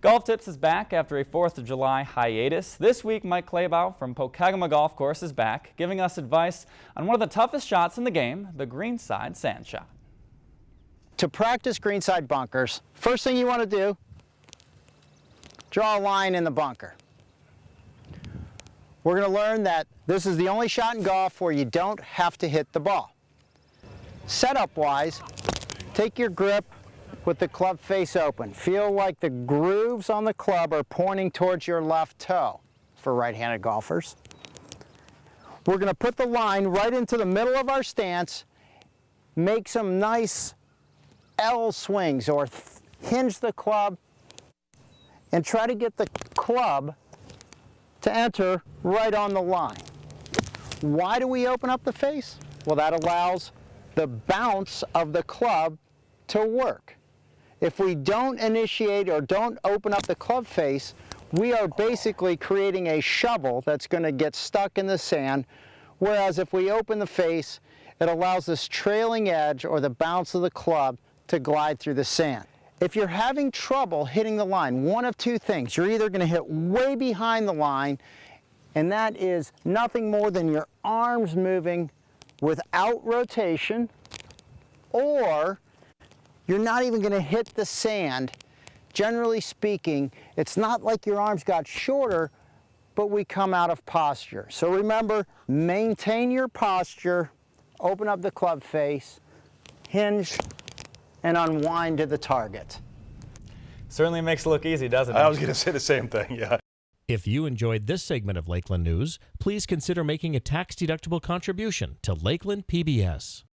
Golf Tips is back after a 4th of July hiatus. This week, Mike Claybaugh from Pokegama Golf Course is back, giving us advice on one of the toughest shots in the game, the greenside sand shot. To practice greenside bunkers, first thing you want to do, draw a line in the bunker. We're going to learn that this is the only shot in golf where you don't have to hit the ball. Setup-wise, take your grip with the club face open. Feel like the grooves on the club are pointing towards your left toe for right-handed golfers. We're going to put the line right into the middle of our stance, make some nice L swings or hinge the club and try to get the club to enter right on the line. Why do we open up the face? Well, that allows the bounce of the club to work. If we don't initiate or don't open up the club face, we are basically creating a shovel that's going to get stuck in the sand, whereas if we open the face, it allows this trailing edge or the bounce of the club to glide through the sand. If you're having trouble hitting the line, one of two things. You're either going to hit way behind the line, and that is nothing more than your arms moving without rotation, or you're not even going to hit the sand. Generally speaking, it's not like your arms got shorter, but we come out of posture. So remember, maintain your posture, open up the club face, hinge, and unwind to the target. Certainly makes it look easy, doesn't it? I was going to say the same thing, yeah. If you enjoyed this segment of Lakeland News, please consider making a tax-deductible contribution to Lakeland PBS.